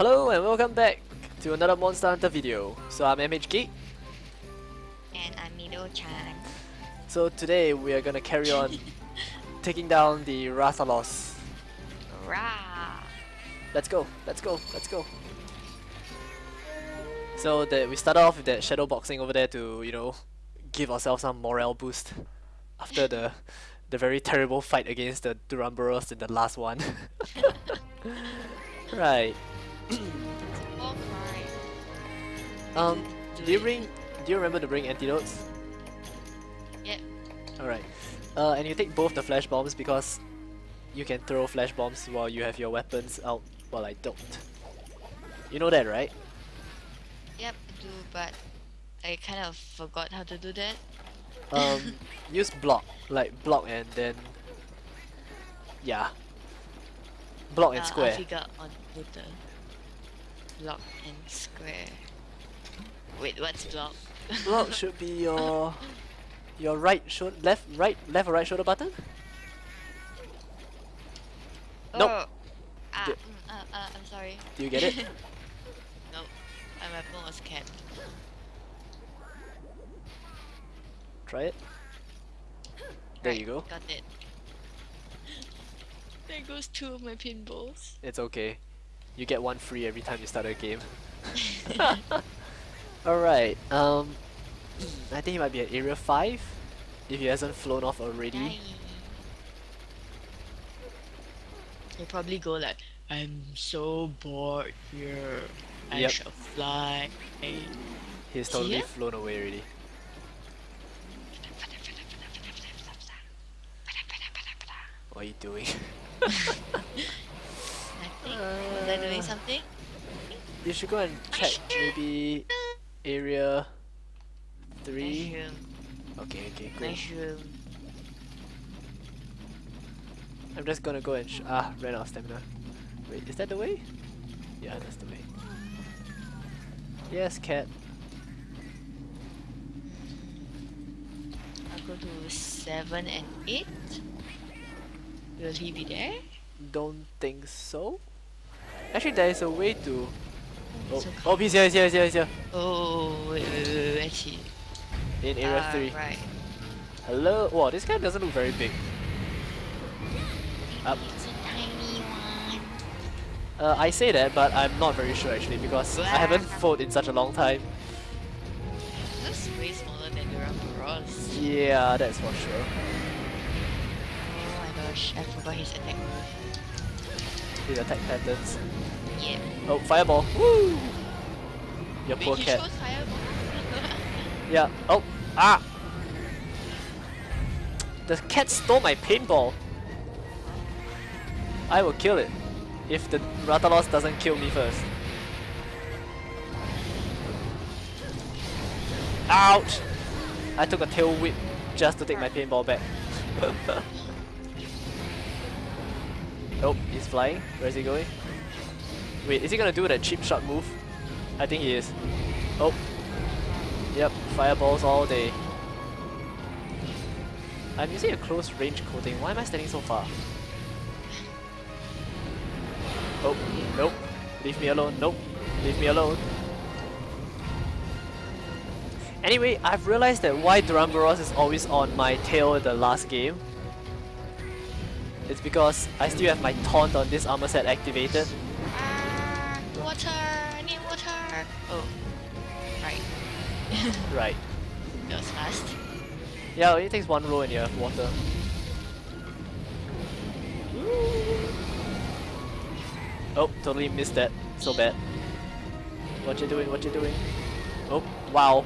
Hello and welcome back to another Monster Hunter video. So I'm MH Geek. And I'm Mido-chan. So today we are gonna carry on taking down the Rathalos. Rah! Let's go, let's go, let's go. So that we start off with that shadow boxing over there to, you know, give ourselves some morale boost after the the very terrible fight against the Duramboros in the last one. right. Oh. Um, do you bring? Do you remember to bring antidotes? Yep. All right. Uh, and you take both the flash bombs because you can throw flash bombs while you have your weapons out, while I don't. You know that, right? Yep, I do, but I kind of forgot how to do that. Um, use block, like block and then yeah, block and Uh, square. I figure on with the block and square. Wait, what's block? block should be your your right shoulder, left, right, left or right shoulder button. Nope. Oh. Ah, mm, uh, uh, I'm sorry. Do you get it? nope. My weapon was cat. Try it. There Right, you go. Got it. There goes two of my paintballs. It's okay. You get one free every time you start a game. Alright, um I think he might be at area 5 if he hasn't flown off already. Yay. He'll probably go like, I'm so bored here. I Yep. shall fly. He's totally Here? flown away already. What are you doing? Nothing? Was I doing something? you should go and check maybe area 3. Mushroom. Okay, okay. Mushroom. I'm just gonna go and sh ah, ran out of stamina. Wait, is that the way? Yeah, that's the way. Yes, cat. I'll go to 7 and 8. Will he be there? Don't think so. Actually, there is a way to. Oh, oh, he's here, he's here, he's here, he's here. Oh, wait, wait, wait, wait, wait, he? In area Ah, 3. Right. Hello? Wow, this guy doesn't look very big. Up. It's a tiny one. Uh, I say that, but I'm not very sure actually because I haven't fought in such a long time. Looks way smaller than Duramboros. Yeah, that's for sure. Oh my gosh, I forgot his attack move. His attack patterns. Yeah. Oh, fireball. Woo! Your Wait, poor cat. Yeah. Oh. Ah. The cat stole my paintball. I will kill it if the Rathalos doesn't kill me first. Ouch! I took a tail whip just to take my paintball back. oh, he's flying. Where is he going? Wait, is he gonna do that cheap shot move? I think he is. Oh, Yep, fireballs all day. I'm using a close range coating. Why am I standing so far? Oh, nope. Leave me alone. Nope. Leave me alone. Anyway, I've realized that why Duramboros is always on my tail in the last game. It's because I still have my taunt on this armor set activated. Right. That was fast. Yeah, it only takes one roll in you have water. Oh, totally missed that. So bad. What you doing? What you doing? Oh, wow.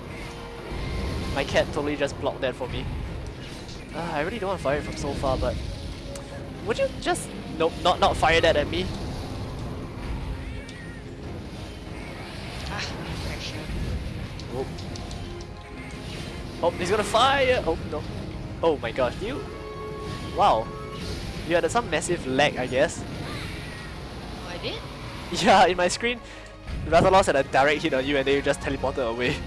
My cat totally just blocked that for me. Uh, I really don't want to fire it from so far, but... Would you just... Nope, not, not fire that at me. Ah, pressure. Oh. Oh, he's gonna fire! Oh, no. Oh my gosh, you... Wow. You had some massive lag, I guess. Oh, I did? Yeah, in my screen, Rathalos had a direct hit on you and then you just teleported away.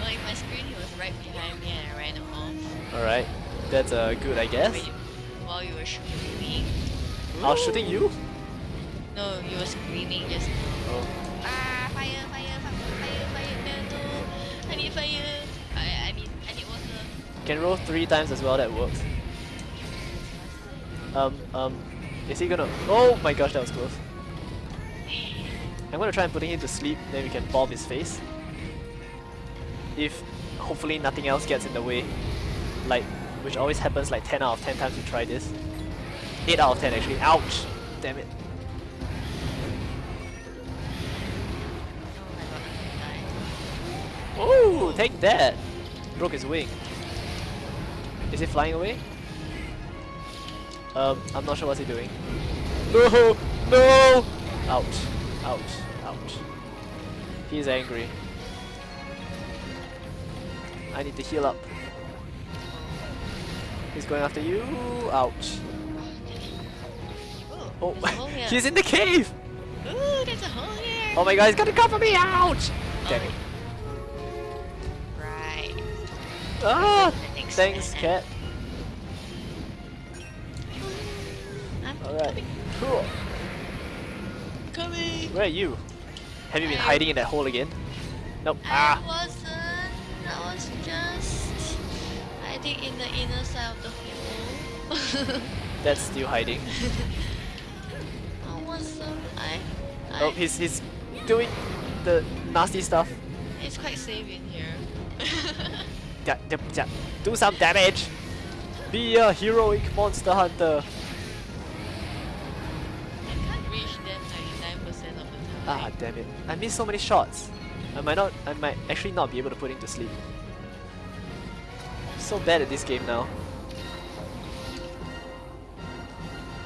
Well, in my screen, he was right behind me and I ran off. Alright, that's uh, good I guess. Wait, while you were shooting me. I was shooting you? No, you were screaming just. Oh. I. I, water. Can roll three times as well, that works. Um, um, is he gonna... Oh my gosh, that was close. I'm gonna try and putting him to sleep, then we can bomb his face. If hopefully nothing else gets in the way. Like, which always happens like 10 out of 10 times we try this. 8 out of 10 actually. Ouch! Damn it. Take that! Broke his wing. Is he flying away? Um, I'm not sure what's he doing. No! No! Out. Out. Out. He's angry. I need to heal up. He's going after you. Ouch. Oh, there's a hole here. he's in the cave! Ooh, there's a hole here. Oh my god, he's gonna cover me! Ouch! Damn it. Ah! Thanks, cat. Alright. Cool. Coming. Where are you? Have you been I- hiding in that hole again? Nope. I Ah! wasn't. I was just hiding in the inner side of the hole. That's still hiding. I wasn't. I. I Oh, he's he's doing the nasty stuff. It's quite safe in here. Do some damage. Be a heroic monster hunter. I can't reach them 99% of the time. Ah, damn it! I missed so many shots. I might not. I might actually not be able to put him to sleep. So bad at this game now.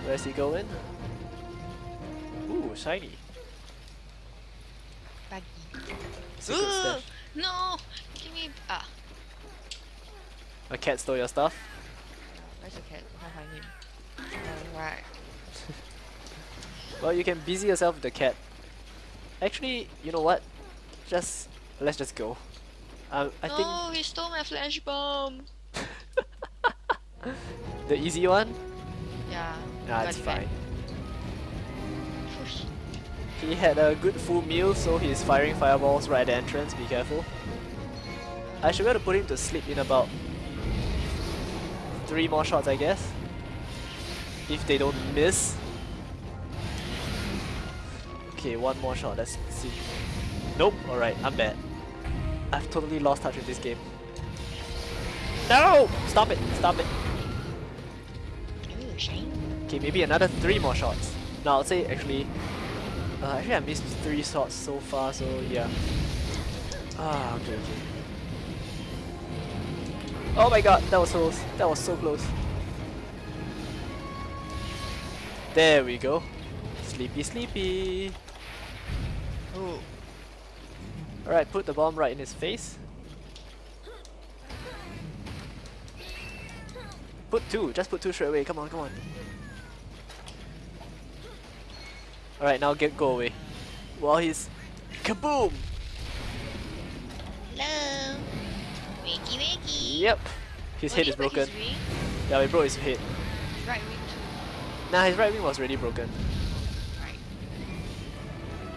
Where's he going? Ooh, shiny. Buggy. Secret Ooh, stash. no! A cat stole your stuff. Where's the cat? Find him. Alright. Well, you can busy yourself with the cat. Actually, you know what? Just let's just go. Um, I no, he stole my flash bomb! the easy one. Yeah. Nah, it's fine. Push. He had a good full meal, so he's firing fireballs right at the entrance. Be careful. I should be able to put him to sleep in about three more shots, I guess. If they don't miss. Okay, one more shot. Let's see. Nope. All right, I'm bad. I've totally lost touch with this game. No! Stop it! Stop it! Okay, maybe another three more shots. No, I'll say actually. Uh, actually, I missed three shots so far, so yeah. Ah, okay, okay. Oh my god, that was close. That was so close. There we go. Sleepy, sleepy. Ooh. Alright, put the bomb right in his face. Put two, just put two straight away. Come on, come on. Alright, now get go away. While he's kaboom! Yep. His head is broken. Yeah, we broke his head. His Right wing too. Nah, his right wing was already broken. Right.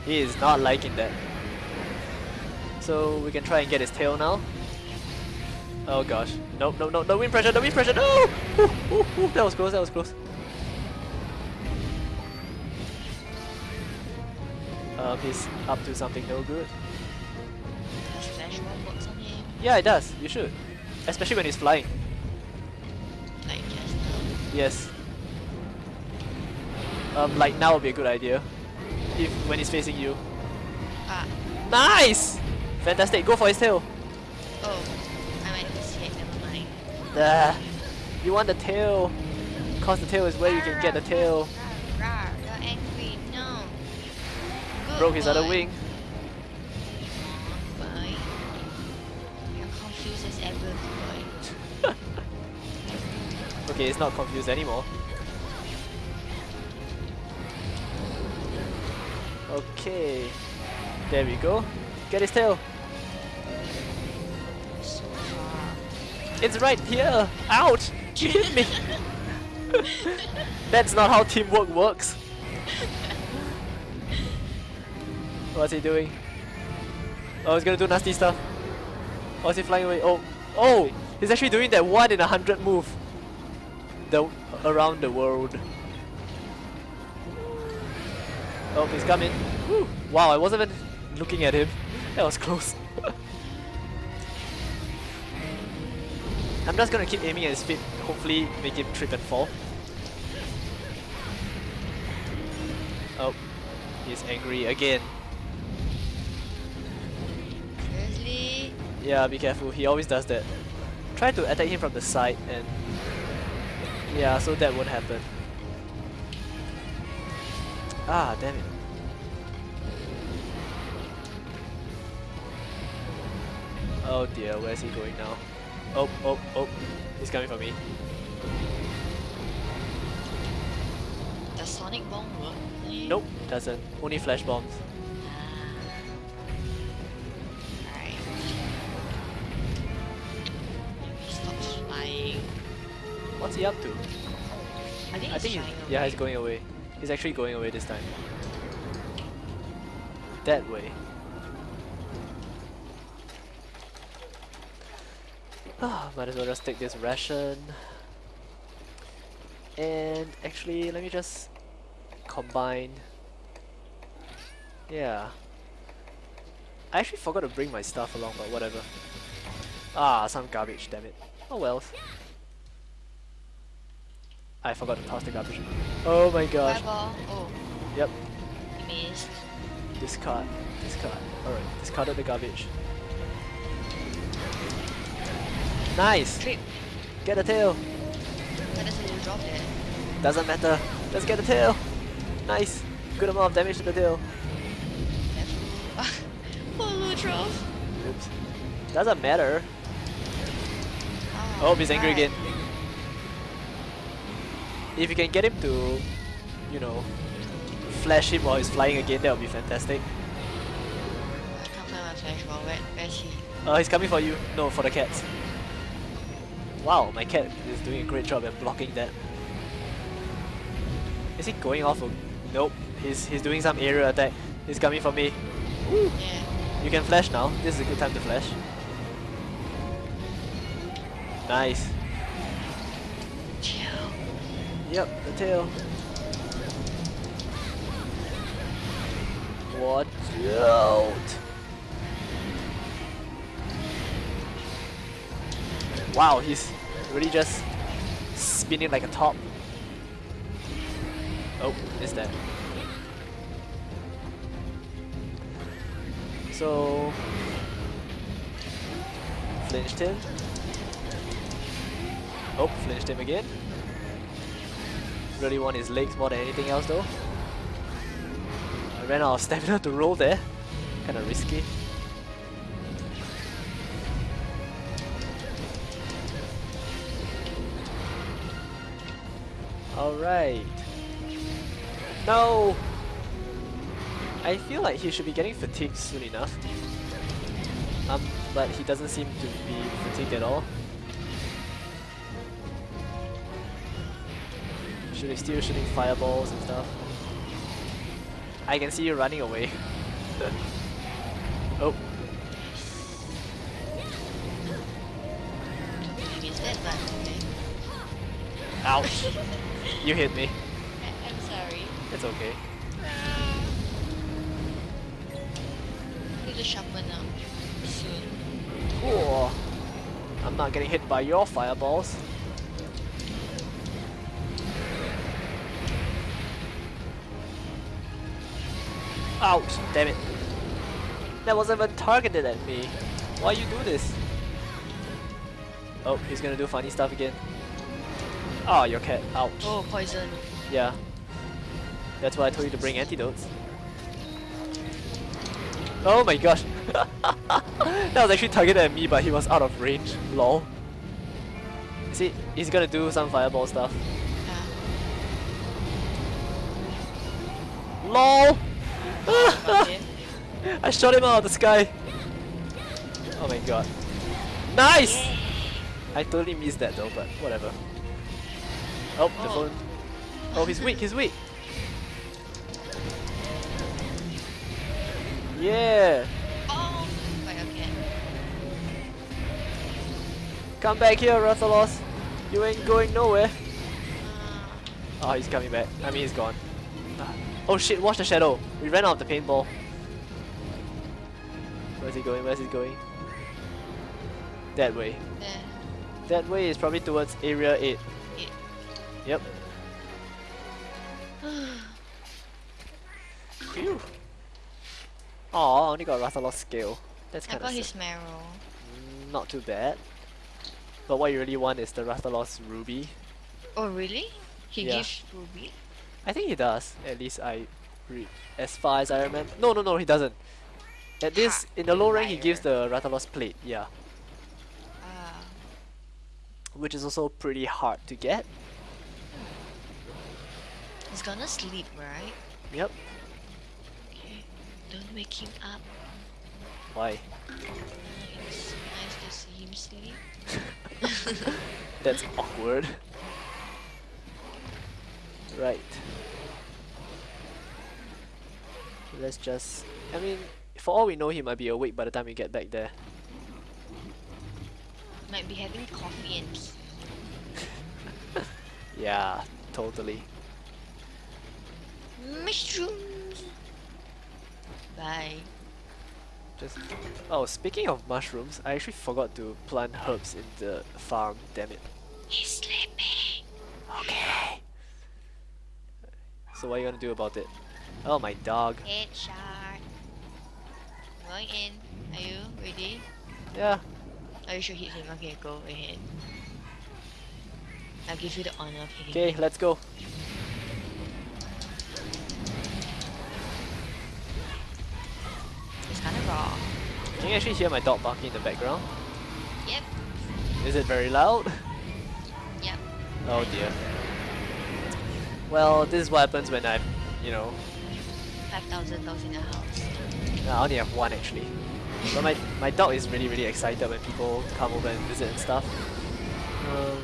He is not liking that. So we can try and get his tail now. Oh gosh. Nope, no, no, no wind pressure, no wind pressure, no! Ooh, ooh, ooh, that was close, that was close. Um, he's up to something no good. Does flash bomb works on him? Yeah, it does. You should. Especially when he's flying. Like just now. Yes. Um, like now would be a good idea. If when he's facing you. Ah. Nice! Fantastic, go for his tail. Oh. I might his head, never mind. Ah, you want the tail. Cause the tail is where you can get the tail. Rawr, rawr, you're angry. No. Good Broke his other wing. Ever, boy. Okay, it's not confused anymore. Okay. There we go. Get his tail. It's right here. Out! You hit me. That's not how teamwork works. What's he doing? Oh, he's gonna do nasty stuff. Oh, is he flying away? Oh, oh! He's actually doing that one in a hundred move. The around the world. Oh, he's coming. Wow, I wasn't even looking at him. That was close. I'm just gonna keep aiming at his feet. Hopefully, make him trip and fall. Oh, he's angry again. Yeah, be careful. He always does that. Try to attack him from the side and... Yeah, so that won't happen. Ah, damn it. Oh dear, where's he going now? Oh, oh, oh. He's coming for me. Does Sonic Bomb work? Nope, doesn't. Only flash bombs. He up to? I think I he's think he's, yeah, away. he's going away. He's actually going away this time. That way. Ah, might as well just take this ration. And actually, let me just combine. Yeah. I actually forgot to bring my stuff along, but whatever. Ah, some garbage, damn it. Oh well. I forgot to toss the garbage. Oh my gosh. Oh, Yep. he missed. Discard. Discard. Alright, discarded the garbage. Nice! Trip. Get a tail! That little drop there. Doesn't matter. Let's get a tail! Nice! Good amount of damage to the tail. Oh, Poor little drop. Oops. Doesn't matter. Oh, he's angry again. If you can get him to, you know, flash him while he's flying again, that would be fantastic. I can't find my flash ball. Where, where's he? Uh, he's coming for you. No, for the cats. Wow, my cat is doing a great job at blocking that. Is he going off? Or... Nope. He's he's doing some aerial attack. He's coming for me. Yeah. You can flash now. This is a good time to flash. Nice. Yep, the tail. Watch out! Wow, he's really just spinning like a top. Oh, missed that. So flinched him. Oh, flinched him again. Really want his legs more than anything else though. I ran out of stamina to roll there. Kinda risky. Alright. No! I feel like he should be getting fatigued soon enough. Um, but he doesn't seem to be fatigued at all. Shooting, still shooting fireballs and stuff. I can see you running away. oh, He missed that, but okay. ouch! you hit me. I, I'm sorry. It's okay. Uh, need to sharpen up soon. Cool. I'm not getting hit by your fireballs. Ouch! Damn it. That wasn't even targeted at me. Why you do this? Oh, he's gonna do funny stuff again. Oh, your cat. Ouch. Oh, poison. Yeah. That's why I told you to bring antidotes. Oh my gosh. that was actually targeted at me, but he was out of range. Lol. See, he's gonna do some fireball stuff. Yeah. LOL! I shot him out of the sky. Oh my god. Nice! I totally missed that though, but whatever. Oh, the Oh. phone. Oh, he's weak, he's weak. Yeah! Oh! Okay. Come back here, Rathalos! You ain't going nowhere! Uh, Oh, he's coming back. I mean, he's gone. Ah. Oh shit, watch the shadow! We ran out of the paintball. Where's he going? Where's he going? That way. there. That way is probably towards area 8. Eight. Yep. Phew. Aw, only got Rathalos scale. That's kind of I got his marrow. Mm, not too bad. But what you really want is the Rathalos Ruby. Oh, really? He Yeah. gives ruby? I think he does. At least I read as far as I remember. No, no, no, he doesn't. At this, in the low rank, he gives the Rathalos plate. Yeah, Ah. which is also pretty hard to get. He's gonna sleep, right? Yep. Okay. Don't wake him up. Why? It's nice to see him sleep. That's awkward. Right. Let's just. I mean, for all we know, he might be awake by the time we get back there. Might be having coffee and tea. Yeah, totally. Mushrooms! Bye. Just. Oh, speaking of mushrooms, I actually forgot to plant herbs in the farm. Damn it. He's sleeping. Okay. So what are you gonna do about it? Oh, my dog. Headshot. Going in. Are you ready? Yeah. Are you sure hit him? Okay, go ahead. I'll give you the honor of hitting Okay, let's go. It's kinda raw. Can you actually hear my dog barking in the background? Yep. Is it very loud? Yep. Oh dear. Well, this is what happens when I'm, you know, 5,000 dogs in the house. I only have one actually. But my, my dog is really really excited when people come over and visit and stuff. Um,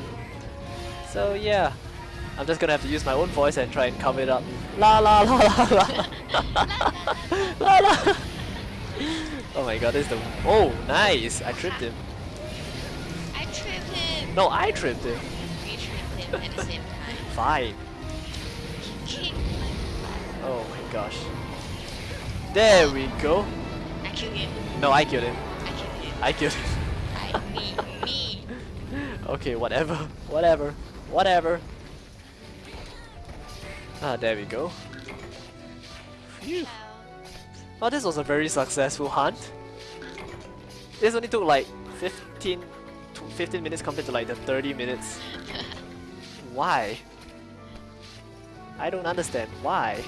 so yeah, I'm just gonna have to use my own voice and try and cover it up. La la la la la la la. Oh my god, this is the oh nice! I tripped him. I tripped him! No, I tripped him. We tripped him at the same time. Fine. He kicked my butt. Oh my gosh. There we go. I killed him. No, I killed him. I killed him. I killed him. I, me, me. okay, whatever. Whatever. Whatever. Ah, there we go. Phew. Oh, this was a very successful hunt. This only took like 15, 15 minutes compared to like the 30 minutes. Why? I don't understand. Why?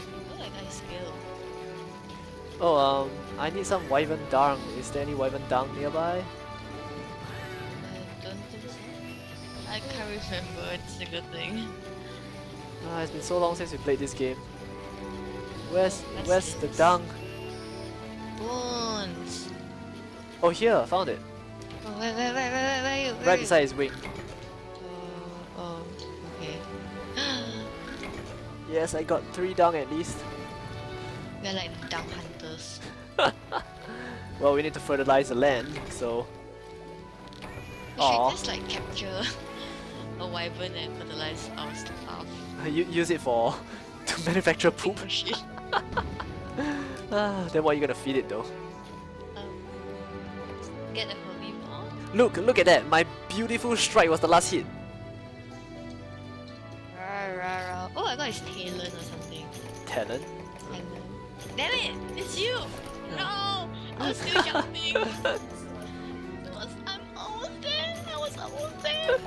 Oh, um, I need some Wyvern Dung. Is there any Wyvern Dung nearby? I don't think so. I can't remember it's a good thing. Ah, it's been so long since we played this game. Where's where's the dung? Bones. Oh here, I found it. Oh, where, where, where, where, where, where you? Where Right beside his wing. Oh, oh, okay. Yes, I got three dung at least. We're like dung hunters. Well, we need to fertilize the land, so We should just like capture a wyvern and fertilize our stuff. u- use it for to manufacture poop. Ah, then what are you gonna feed it though? Um, get a herbivore. Look, look at that! My beautiful strike was the last hit. Rah, rah, rah. Oh, I got his talon or something. Talent. Damn it! It's you! No! I was still jumping! I was, I'm almost there! I was almost there!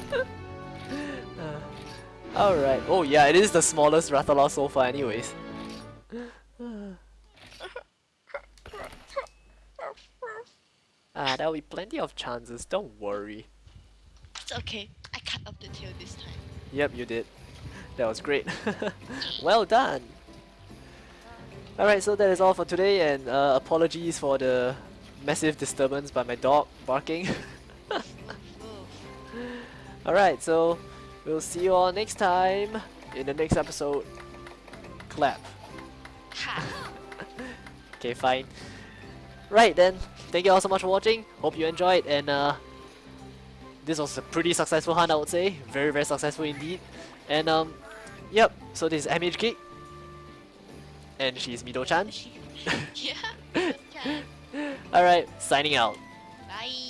Alright. Oh yeah, it is the smallest Rathalos so far anyways. Ah, there'll be plenty of chances, don't worry. It's okay. I cut off the tail this time. Yep, you did. That was great. well done! Alright, so that is all for today and uh, apologies for the massive disturbance by my dog barking. Alright, so we'll see you all next time in the next episode. Clap. Okay, fine. Right then, thank you all so much for watching. Hope you enjoyed and uh, this was a pretty successful hunt I would say. Very very successful indeed. And um, yep, so this is. And she's Mido-chan. yeah. Alright, signing out. Bye.